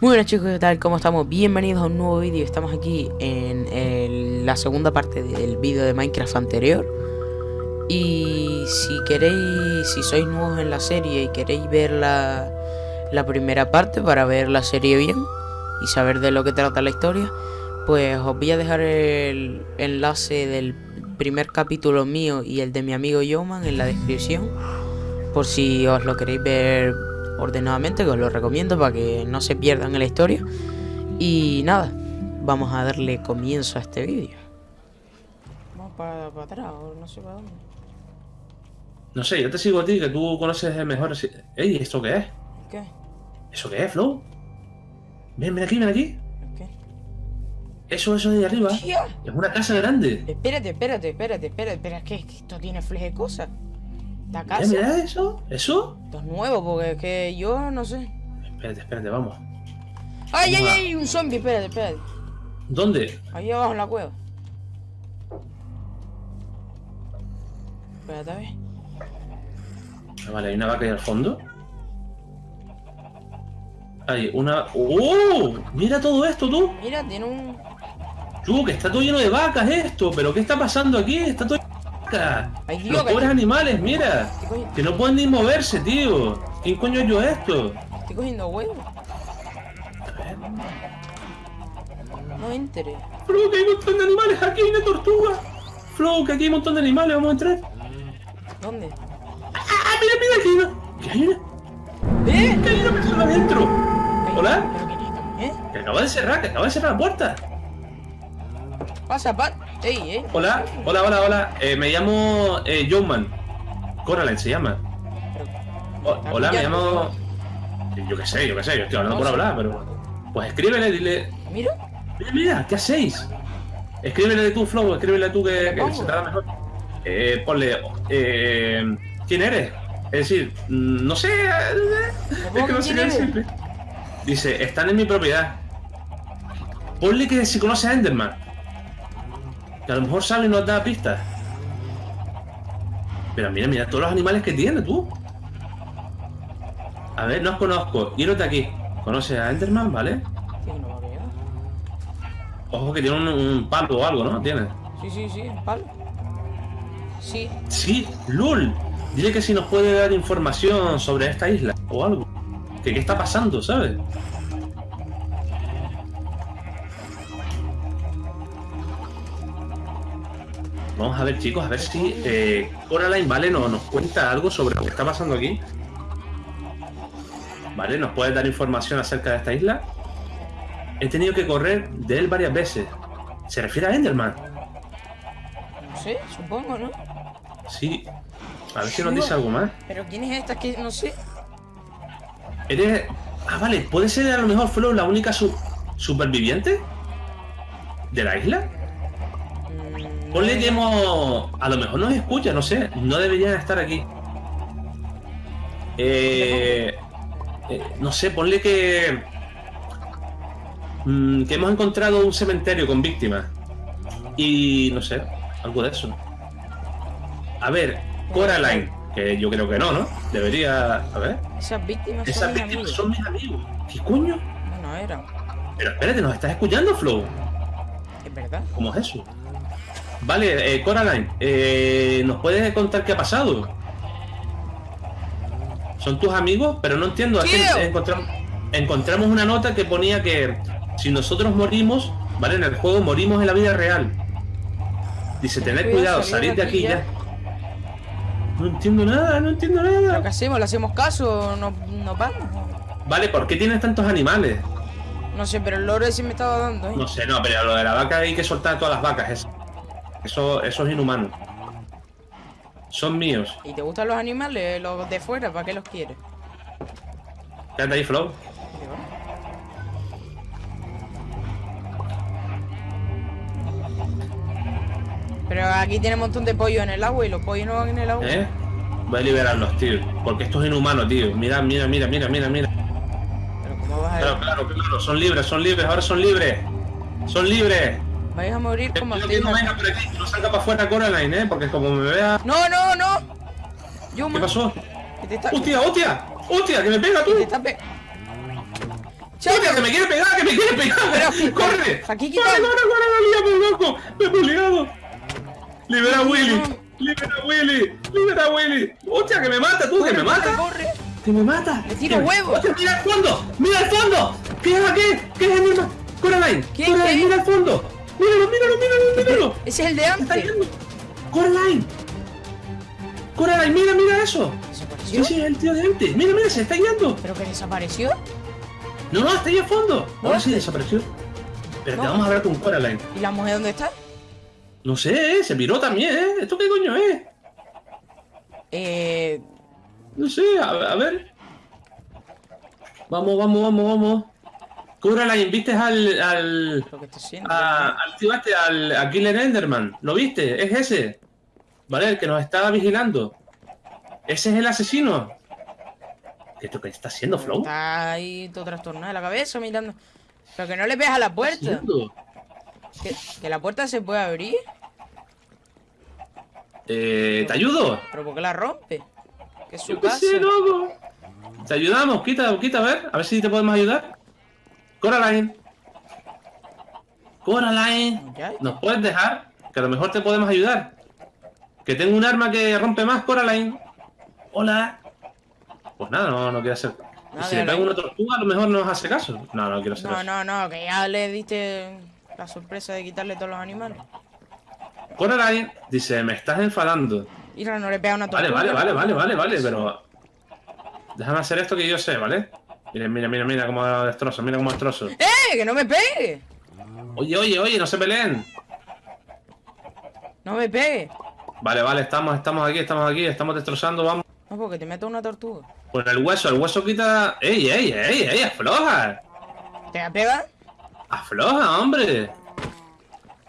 Muy buenas chicos, ¿qué tal? ¿Cómo estamos? Bienvenidos a un nuevo vídeo. Estamos aquí en la segunda parte del vídeo de Minecraft anterior. Y si queréis, si sois nuevos en la serie y queréis ver la, la primera parte para ver la serie bien y saber de lo que trata la historia, pues os voy a dejar el enlace del primer capítulo mío y el de mi amigo Yoman en la descripción. Por si os lo queréis ver ordenadamente, que os lo recomiendo para que no se pierdan en la historia. Y nada, vamos a darle comienzo a este vídeo. Vamos para, atrás, no sé para dónde. No sé, yo te sigo a ti, que tú conoces el mejor. Ey, ¿esto qué es? ¿Qué? ¿Eso qué es, Flow? Ven, ven aquí, ven aquí. ¿Qué? Eso, eso de ahí arriba. ¡Tía! Es una casa grande. Espérate, espérate, espérate, espérate, espera, es que, es que esto tiene fleje de cosas. La casa. mira eso. ¿Eso? Esto es nuevo porque es que yo no sé. Espérate, espérate, vamos. ¡Ay, ay, ay! Un zombie, espérate, espérate. ¿Dónde? Ahí abajo en la cueva. Espérate a ver. Ah, vale, hay una vaca ahí al fondo. Hay una. ¡Oh! Mira todo esto, tú. Mira, tiene un. Tú, que está todo lleno de vacas esto. ¿Pero qué está pasando aquí? Está todo Los pobres animales, mira. Que no pueden ni moverse, tío. ¿Quién coño yo esto? estoy cogiendo ver. No entere. Flow, que hay un montón de animales. Aquí hay una tortuga. Flow, que aquí hay un montón de animales. Vamos a entrar. ¿Dónde? ¡Ah, mira, mira! Aquí hay una. Que hay una, ¿Eh? que hay una persona adentro. Hola. ¿Eh? Que acaba de cerrar, que acaba de cerrar la puerta. Pasa, eh. Hola, hola, hola, hola. Eh, me llamo eh, Joeman. Coraline se llama. O- hola, me llamo. Yo qué sé, yo qué sé, yo estoy hablando por hablar, pero. Pues escríbele, dile. Mira. Mira, mira, ¿qué hacéis? Escríbele tú, Flow, escríbele tú que, que se te da mejor. Eh, ponle. Eh, ¿Quién eres? Es decir, mm, no sé. eh, Es que no sé qué decirle. Dice, están en mi propiedad. Ponle que si conoce a Enderman. Que a lo mejor sabe y nos da pistas. Pero mira, mira todos los animales que tiene tú. A ver, no os conozco. Yérote aquí. ¿Conoces a Enderman, vale? Sí, no a pegar. Ojo que tiene un, un palo o algo, ¿no? Tiene. Sí, sí, sí, un palo. Sí. Sí, LOL. Dile que si nos puede dar información sobre esta isla o algo. Que qué está pasando, ¿sabes? Vamos a ver, chicos, a ver si eh, Coraline, ¿vale? No, nos cuenta algo sobre lo que está pasando aquí. ¿Vale? ¿Nos puede dar información acerca de esta isla? He tenido que correr de él varias veces. Se refiere a Enderman. No sé, supongo, ¿no? Sí. A ver si nos dice algo más. Pero ¿quién es esta que no sé? Eres. Ah, vale, puede ser a lo mejor Flo la única su- superviviente de la isla. Ponle no. que hemos. A lo mejor nos escucha, no sé. No deberían estar aquí. Eh, eh, no sé, ponle que. mm, que hemos encontrado un cementerio con víctimas. Y no sé, algo de eso. A ver, Coraline, que yo creo que no, ¿no? Debería. A ver. Esas víctimas Esas son mis víctimas amigos. son mis amigos. ¿Qué coño? Bueno, era. Pero espérate, ¿nos estás escuchando, Flow? Es verdad. ¿Cómo es eso? Vale, eh, Coraline, eh, ¿nos puedes contar qué ha pasado? Son tus amigos, pero no entiendo. encontramos, encontramos una nota que ponía que si nosotros morimos, ¿vale? En el juego morimos en la vida real. Dice, tened cuidado, salir salid de aquí ya. No entiendo nada, no entiendo ¿Pero nada. qué hacemos? ¿Le hacemos caso? ¿No, no vamos? Vale, ¿por qué tienes tantos animales? No sé, pero el loro ese me estaba dando, ¿eh? No sé, no, pero lo de la vaca hay que soltar a todas las vacas. es- Eso, eso es inhumano. Son míos. ¿Y te gustan los animales? Los de fuera, ¿para qué los quieres? Quédate ahí, Flow. Pero aquí tiene un montón de pollos en el agua y los pollos no van en el agua. ¿Eh? Voy a liberarlos, tío. Porque esto es inhumano, tío. Mira, mira, mira, mira, mira, mira. Pero ¿cómo vas a Claro, claro, claro. Son libres, son libres, ahora son libres. Son libres. Vais a morir como no aquí. venga por aquí, que no salga para afuera Coraline, ¿eh? Porque como me vea... No, no, no. Yo, ¿Qué pasó? Te está, ¡Hostia, hostia! ¡Hostia, que me pega tú! pe- ¡Hostia, que me quiere pegar, que me quiere pegar! Pero, ¡Corre! aquí ¡Corre, quita- corre, corre! ¡La lía por loco! ¡Me he peleado! ¡Libera a Willy! ¡Libera a Willy! ¡Libera a Willy! ¡Hostia, que me mata tú! ¡Que me Corre, mata! corre. ¡Que me mata! Le tiro me- huevos. ¡Hostia, mira el fondo! ¡Mira el fondo! ¿Qué es aquí? ¿Qué es el mismo? ¡Coraline! ¿Qué, ¡Coraline, qué? mira el fondo! ¡Míralo, míralo, míralo, míralo! Ese es el de ¡Está antes. ¡Coraline! ¡Coraline, mira, mira eso! ¿Desapareció? sí, es el tío de antes. Mira, mira, se está yendo. ¿Pero que desapareció? No, no, está ahí al fondo. Ahora sí desapareció. Pero No. te vamos a hablar con Coraline. ¿Y la mujer dónde está? No sé, ¿eh? se miró también, ¿eh? ¿Esto qué coño es? Eh... No sé, a, a ver. Vamos, vamos, vamos, vamos. Coraline, ¿viste al. al. A- al a Killer Enderman? ¿Lo viste? Es ese. ¿Vale? El que nos estaba vigilando. Ese es el asesino. ¿Qué esto que está haciendo, Flow? Está ahí todo trastornado de la cabeza mirando. Pero que no le pegas a la puerta. Que, que la puerta se puede abrir. Eh, ¿Te ayudo? Pero ¿por qué la rompe? Que es su Yo qué casa. sé, loco. Te ayudamos, quita, quita, a ver, a ver si te podemos ayudar. Coraline. Coraline. ¿Nos puedes dejar? Que a lo mejor te podemos ayudar. Que tengo un arma que rompe más, Coraline. Hola. Pues nada, no, no quiero hacer. Nada, si le pego una tortuga, a lo mejor no nos hace caso. No, no quiero hacer No, no, no, que ya le diste la sorpresa de quitarle todos los animales. Coraline dice, me estás enfadando. Mira, no le pega una Vale, tortuga. vale, vale, vale, vale, vale, pero. Déjame hacer esto que yo sé, ¿vale? Mira, mira, mira, mira cómo destrozo, mira cómo destrozo. ¡Eh! ¡Que no me pegue! Oye, oye, oye, no se peleen. No me pegue. Vale, vale, estamos, estamos aquí, estamos aquí, estamos destrozando, vamos. No, porque te meto una tortuga. Con el hueso, el hueso quita. ¡Ey, ey, ey, ey! ¡Afloja! ¿Te va a pegar? ¡Afloja, hombre!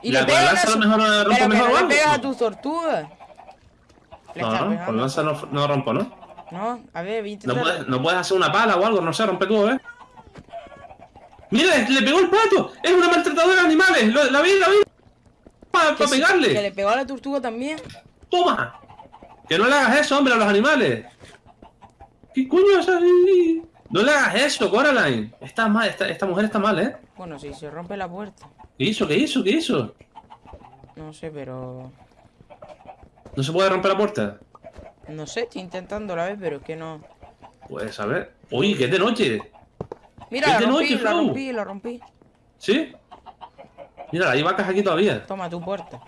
Y La- le con la pegas. lanza a lo mejor rompe Pero que mejor no le pegas a tus tortugas. Le No, no, con lanza no, no rompo, ¿no? No, a ver, a No intentar. puedes, no puedes hacer una pala o algo, no sé, rompe tú, ¿eh? ¡Mira, le pegó el plato! ¡Es una maltratadora de animales! ¡La vi, la vi! ¡Para sí, pegarle! Que le pegó a la tortuga también. ¡Toma! Que no le hagas eso, hombre, a los animales. ¿Qué coño es ahí? No le hagas eso, Coraline. Está mal, esta, esta mujer está mal, ¿eh? Bueno, si se rompe la puerta. ¿Qué hizo? ¿Qué hizo? ¿Qué hizo? No sé, pero. ¿No se puede romper la puerta? No sé, estoy intentando la vez, pero es que no. Pues a ver. Uy, que es de noche. Mira, Es la de rompí, noche, la rompí, la rompí. ¿Sí? Mira, hay vacas aquí todavía. Toma tu puerta.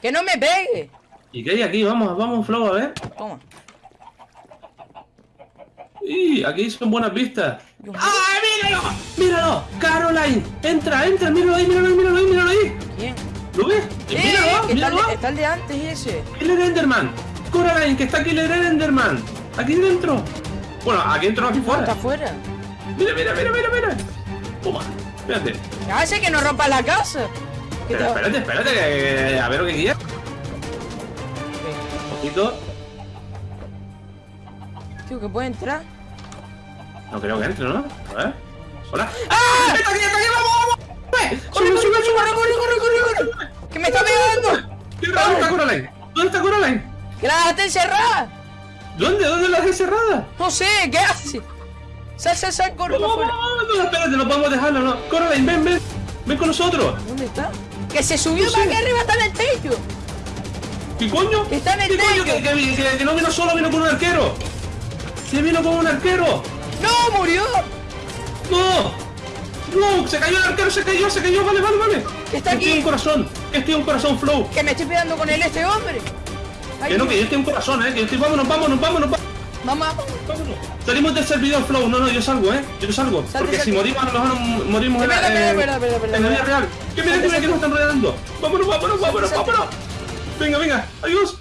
¡Que no me pegue! ¿Y qué hay aquí? Vamos, vamos, Flow, a ver. Toma. Y aquí son buenas vistas. ¡Ah, míralo! ¡Míralo! ¡Caroline! ¡Entra, entra! ¡Míralo ahí, míralo ahí, míralo ahí, míralo ahí! ¿Quién? ¿Lo ves? ¡Eh! ¡Míralo! que está, el ¡Míralo! de, está el de antes ese. Killer Enderman. Coraline, que está Killer Enderman. Aquí dentro. Bueno, aquí dentro, aquí Está fuera. afuera. Mira, mira, mira, mira, mira. Toma. Espérate. ¿Qué hace que no rompas la casa? ¿Qué Pero te- espérate, espérate, que- a ver lo que quieres. Un poquito. Tío, que puede entrar. No creo que entre, ¿no? A ver. Hola. ¡Ah! ¡Está aquí, está aquí! ¡Vamos, vamos! ¡Sube, ¡Corre, sube, sube! La dejaste encerrada! ¿Dónde? ¿Dónde la dejé cerrada? No sé, ¿qué hace? Sal, sal, sal, corre para Vamos, afuera. vamos, no, espérate, no podemos dejarlo, no. Coraline, ven, ven. Ven con nosotros. ¿Dónde está? Que se subió No para sé. arriba está en el techo. ¿Qué coño? Está en el ¿Qué coño? Que, que- que- que no vino solo, vino con un arquero. Se vino con un arquero. ¡No, murió! ¡No! ¡No! ¡Se cayó el arquero! ¡Se cayó! ¡Se cayó! ¡Vale, vale, vale! Está aquí. estoy un corazón! ¡Que estoy un corazón, Flow! Que me estoy pegando con él este hombre. Que no, que yo estoy un corazón, ¿eh? Que yo estoy... ¡Vámonos, vámonos, vámonos! vámonos. Vamos, vamos. vámonos. Salimos del servidor, Flow. No, no, yo salgo, ¿eh? Yo salgo. Salte, Porque si salte. morimos, a lo mejor morimos en la, eh, verdad, verdad, verdad, en la vida real. ¡Que mira, mira que nos están rodeando! ¡Vámonos, vámonos, vámonos, vámonos! Venga, venga. ¡Adiós!